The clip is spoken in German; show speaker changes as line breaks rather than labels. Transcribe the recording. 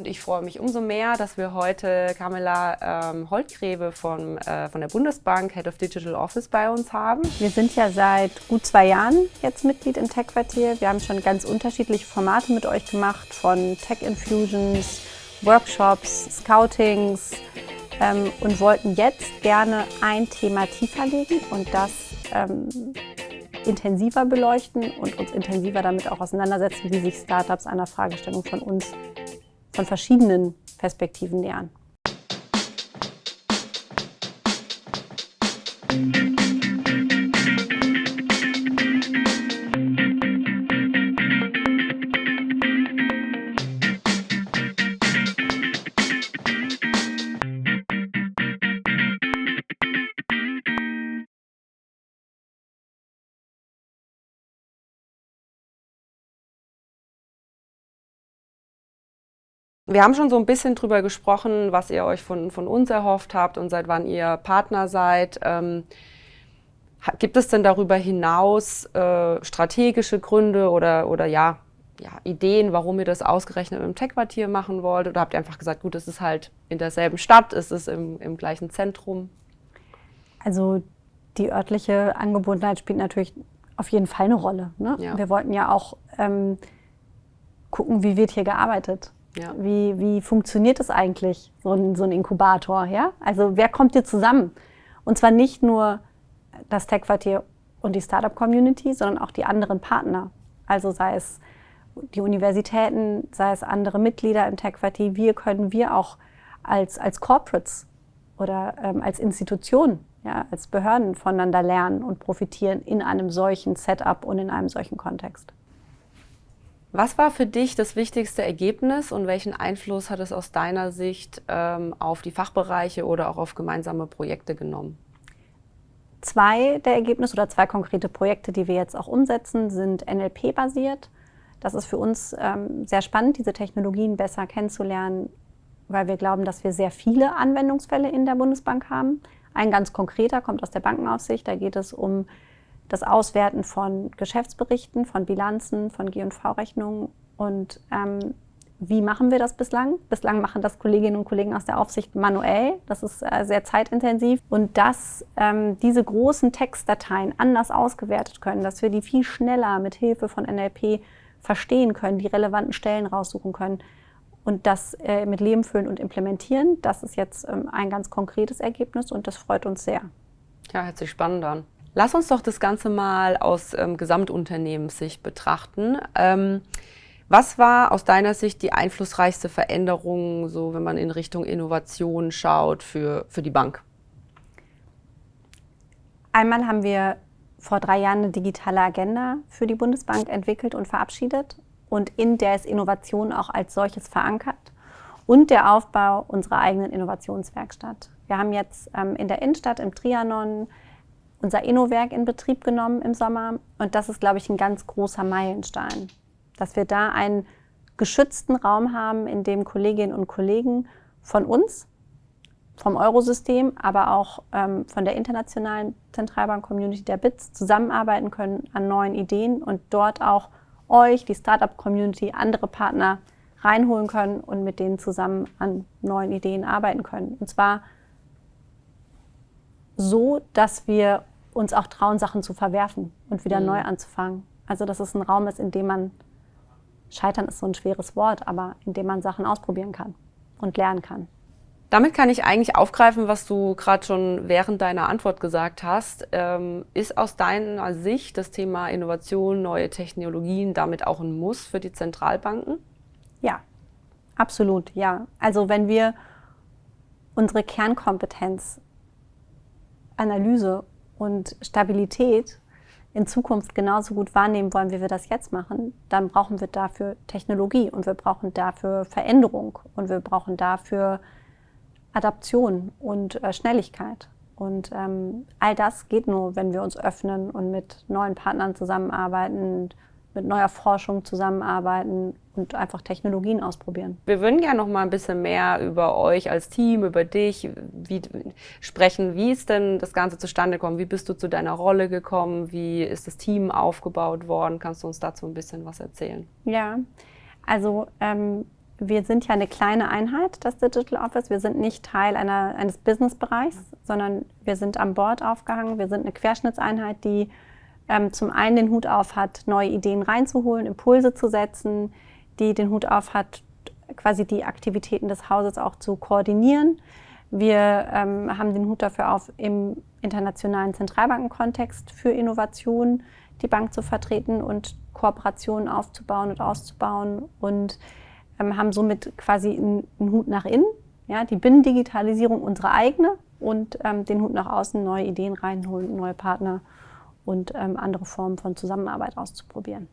Und ich freue mich umso mehr, dass wir heute Camilla ähm, Holtgreve von, äh, von der Bundesbank, Head of Digital Office, bei uns haben.
Wir sind ja seit gut zwei Jahren jetzt Mitglied im Tech-Quartier. Wir haben schon ganz unterschiedliche Formate mit euch gemacht, von Tech-Infusions, Workshops, Scoutings ähm, und wollten jetzt gerne ein Thema tiefer legen und das ähm, intensiver beleuchten und uns intensiver damit auch auseinandersetzen, wie sich Startups einer Fragestellung von uns von verschiedenen Perspektiven nähern.
Wir haben schon so ein bisschen drüber gesprochen, was ihr euch von, von uns erhofft habt und seit wann ihr Partner seid. Ähm, gibt es denn darüber hinaus äh, strategische Gründe oder, oder ja, ja, Ideen, warum ihr das ausgerechnet im Tech-Quartier machen wollt? Oder habt ihr einfach gesagt, gut, es ist halt in derselben Stadt, es ist im, im gleichen Zentrum?
Also die örtliche Angebundenheit spielt natürlich auf jeden Fall eine Rolle. Ne? Ja. Wir wollten ja auch ähm, gucken, wie wird hier gearbeitet. Ja. Wie, wie funktioniert es eigentlich, so ein, so ein Inkubator? Ja? Also wer kommt hier zusammen? Und zwar nicht nur das Tech-Quartier und die Startup-Community, sondern auch die anderen Partner. Also sei es die Universitäten, sei es andere Mitglieder im Tech-Quartier. Wir können wir auch als, als Corporates oder ähm, als Institution, ja, als Behörden voneinander lernen und profitieren in einem solchen Setup und in einem solchen Kontext.
Was war für dich das wichtigste Ergebnis und welchen Einfluss hat es aus deiner Sicht ähm, auf die Fachbereiche oder auch auf gemeinsame Projekte genommen?
Zwei der Ergebnisse oder zwei konkrete Projekte, die wir jetzt auch umsetzen, sind NLP-basiert. Das ist für uns ähm, sehr spannend, diese Technologien besser kennenzulernen, weil wir glauben, dass wir sehr viele Anwendungsfälle in der Bundesbank haben. Ein ganz konkreter kommt aus der Bankenaufsicht. Da geht es um das Auswerten von Geschäftsberichten, von Bilanzen, von G&V-Rechnungen. Und ähm, wie machen wir das bislang? Bislang machen das Kolleginnen und Kollegen aus der Aufsicht manuell. Das ist äh, sehr zeitintensiv. Und dass ähm, diese großen Textdateien anders ausgewertet können, dass wir die viel schneller mit Hilfe von NLP verstehen können, die relevanten Stellen raussuchen können und das äh, mit Leben füllen und implementieren, das ist jetzt ähm, ein ganz konkretes Ergebnis und das freut uns sehr.
Ja, hört sich spannend an. Lass uns doch das Ganze mal aus ähm, Gesamtunternehmenssicht betrachten. Ähm, was war aus deiner Sicht die einflussreichste Veränderung, so wenn man in Richtung Innovation schaut, für, für die Bank?
Einmal haben wir vor drei Jahren eine digitale Agenda für die Bundesbank entwickelt und verabschiedet. Und in der ist Innovation auch als solches verankert. Und der Aufbau unserer eigenen Innovationswerkstatt. Wir haben jetzt ähm, in der Innenstadt im Trianon unser Innowerk in Betrieb genommen im Sommer. Und das ist, glaube ich, ein ganz großer Meilenstein, dass wir da einen geschützten Raum haben, in dem Kolleginnen und Kollegen von uns, vom Eurosystem, aber auch ähm, von der internationalen Zentralbank-Community der BITS zusammenarbeiten können an neuen Ideen und dort auch euch, die Startup-Community, andere Partner reinholen können und mit denen zusammen an neuen Ideen arbeiten können. Und zwar so, dass wir uns auch trauen, Sachen zu verwerfen und wieder mhm. neu anzufangen. Also dass es ein Raum ist, in dem man, scheitern ist so ein schweres Wort, aber in dem man Sachen ausprobieren kann und lernen kann.
Damit kann ich eigentlich aufgreifen, was du gerade schon während deiner Antwort gesagt hast. Ähm, ist aus deiner Sicht das Thema Innovation, neue Technologien damit auch ein Muss für die Zentralbanken?
Ja, absolut, ja. Also wenn wir unsere Kernkompetenz Analyse und Stabilität in Zukunft genauso gut wahrnehmen wollen, wie wir das jetzt machen, dann brauchen wir dafür Technologie und wir brauchen dafür Veränderung und wir brauchen dafür Adaption und äh, Schnelligkeit. Und ähm, all das geht nur, wenn wir uns öffnen und mit neuen Partnern zusammenarbeiten, mit neuer Forschung zusammenarbeiten und einfach Technologien ausprobieren.
Wir würden gerne noch mal ein bisschen mehr über euch als Team, über dich wie, sprechen. Wie ist denn das Ganze zustande gekommen? Wie bist du zu deiner Rolle gekommen? Wie ist das Team aufgebaut worden? Kannst du uns dazu ein bisschen was erzählen?
Ja, also ähm, wir sind ja eine kleine Einheit, das Digital Office. Wir sind nicht Teil einer, eines Businessbereichs, sondern wir sind am Board aufgehangen. Wir sind eine Querschnittseinheit, die ähm, zum einen den Hut auf hat, neue Ideen reinzuholen, Impulse zu setzen, die den Hut auf hat, quasi die Aktivitäten des Hauses auch zu koordinieren. Wir ähm, haben den Hut dafür auf, im internationalen Zentralbankenkontext für Innovation die Bank zu vertreten und Kooperationen aufzubauen und auszubauen und ähm, haben somit quasi einen, einen, Hut nach innen, ja, die Binnendigitalisierung unsere eigene und ähm, den Hut nach außen, neue Ideen reinholen, neue Partner und ähm, andere Formen von Zusammenarbeit auszuprobieren.